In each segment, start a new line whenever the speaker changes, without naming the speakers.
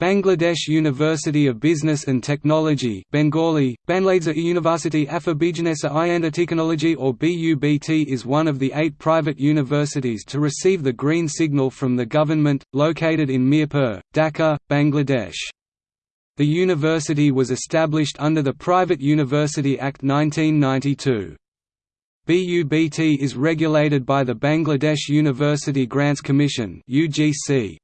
Bangladesh University of Business and Technology Bengali, Banladesa University Afabijanesa Ianda Technology or BUBT is one of the eight private universities to receive the green signal from the government, located in Mirpur, Dhaka, Bangladesh. The university was established under the Private University Act 1992. BUBT is regulated by the Bangladesh University Grants Commission UGC.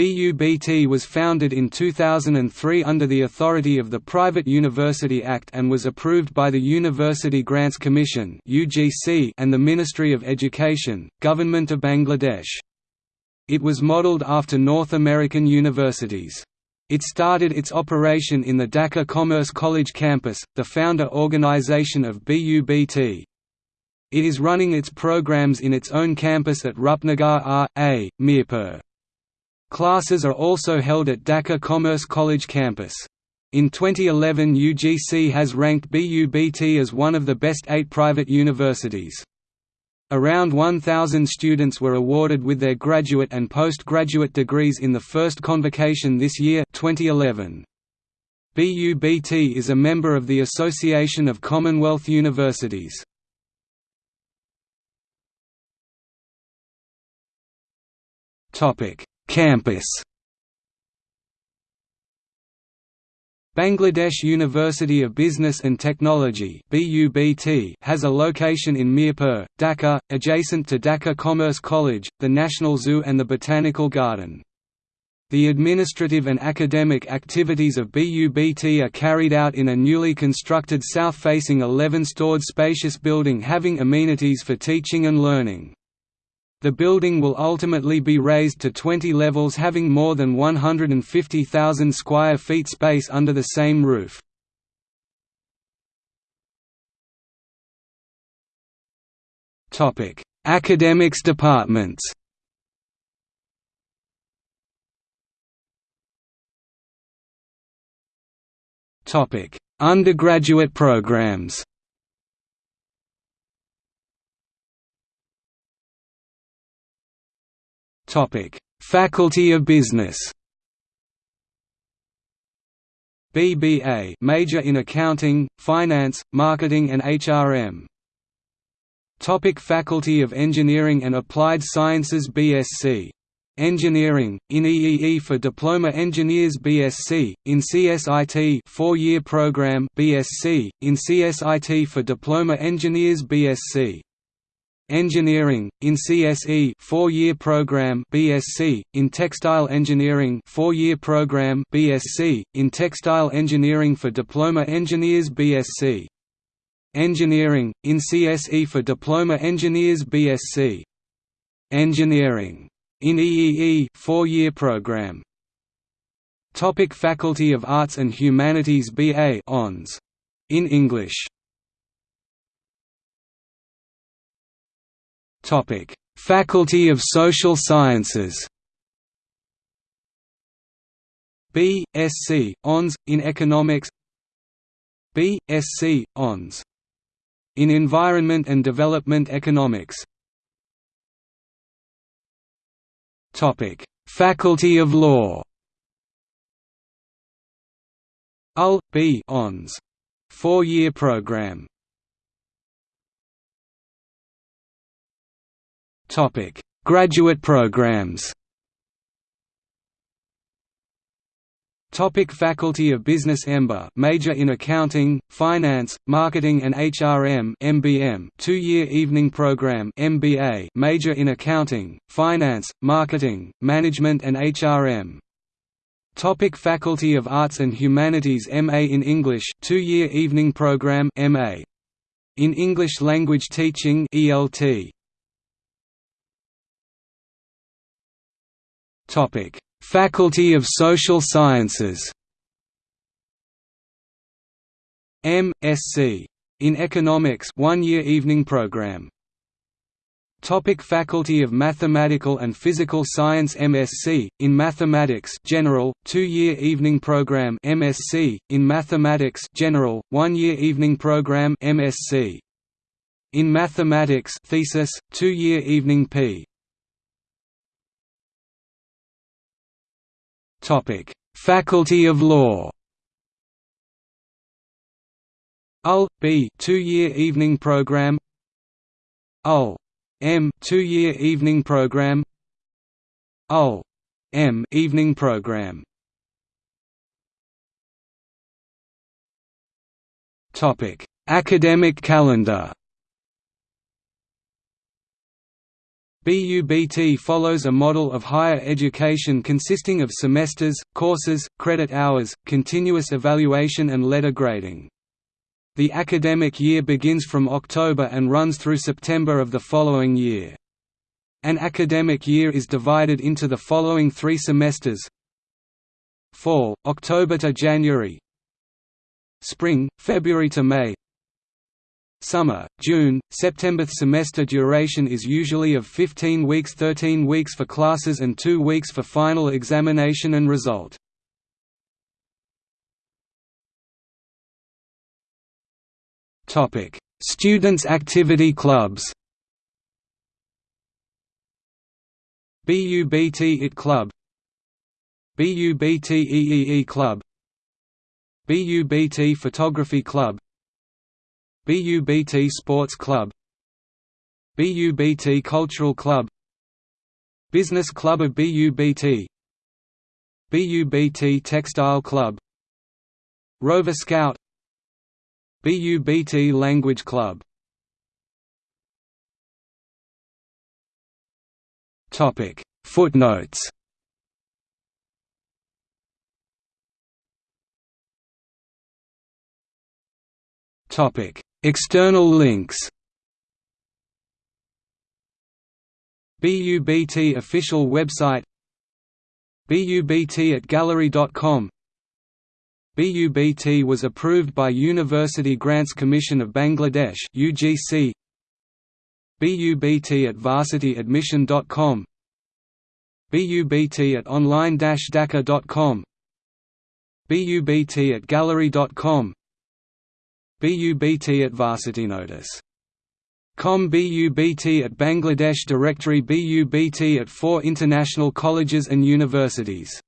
BUBT was founded in 2003 under the authority of the Private University Act and was approved by the University Grants Commission and the Ministry of Education, Government of Bangladesh. It was modelled after North American universities. It started its operation in the Dhaka Commerce College campus, the founder organization of BUBT. It is running its programs in its own campus at Rupnagar R.A., Mirpur. Classes are also held at Dhaka Commerce College campus. In 2011 UGC has ranked BUBT as one of the best eight private universities. Around 1,000 students were awarded with their graduate and postgraduate degrees in the first convocation this year 2011. BUBT is a member of the Association of Commonwealth Universities. Topic: Campus Bangladesh University of Business and Technology has a location in Mirpur, Dhaka, adjacent to Dhaka Commerce College, the National Zoo and the Botanical Garden. The administrative and academic activities of BUBT are carried out in a newly constructed south-facing 11-stored spacious building having amenities for teaching and learning. The building will ultimately be raised to 20 levels having more than 150,000 square feet space under the same roof. Academics departments Undergraduate programs Faculty of Business. BBA major in accounting, finance, marketing and HRM. Topic Faculty of Engineering and Applied Sciences BSc. Engineering, in EEE for Diploma Engineers BSc, in CSIT 4-year program BSc, in CSIT for Diploma Engineers BSc. Engineering in CSE 4-year program BSc in Textile Engineering 4-year program BSc in Textile Engineering for Diploma Engineers BSc Engineering in CSE for Diploma Engineers BSc Engineering in EEE 4-year program. Topic Faculty of Arts and Humanities BA Hons. In English Topic: Faculty of Social Sciences. B. Sc. Hons. in Economics. B. Sc. Hons. in Environment and Development Economics. Topic: Faculty of Law. UL. B. Hons. Four-year program. Topic: Graduate programs. Topic Faculty of Business EMBA major in Accounting, Finance, Marketing and HRM MBM 2-year evening program MBA major in Accounting, Finance, Marketing, Management and HRM Topic Faculty of Arts and Humanities MA in English 2-year evening program MA in English Language Teaching ELT Topic: Faculty of Social Sciences. M.Sc. in Economics, one-year evening program. Topic Faculty of Mathematical and Physical Science MSc, in Mathematics General, two-year evening program MSc, in Mathematics General, one-year evening program MSc. In Mathematics thesis, two-year evening P. Topic: Faculty of Law. UL B 2-year evening program. UL M 2-year evening program. UL M evening program. Topic: Academic calendar. BUBT follows a model of higher education consisting of semesters, courses, credit hours, continuous evaluation and letter grading. The academic year begins from October and runs through September of the following year. An academic year is divided into the following three semesters Fall, October to January Spring, February to May Summer, June, September. Semester duration is usually of 15 weeks 13 weeks for classes and 2 weeks for final examination and result. Students' activity clubs. BUBT IT Club. BUBT EEE Club. BUBT Photography Club BUBT Sports Club BUBT Cultural Club Business Club of BUBT BUBT Textile Club Rover Scout BUBT Language Club. Topic. Footnotes. Topic External links BUBT official website BUBT at gallery.com BUBT was approved by University Grants Commission of Bangladesh UGC BUBT at varsityadmission.com BUBT at online-dhaka.com BUBT at gallery.com BUBT at VarsityNotice. Com BUBT at Bangladesh Directory BUBT at four international colleges and universities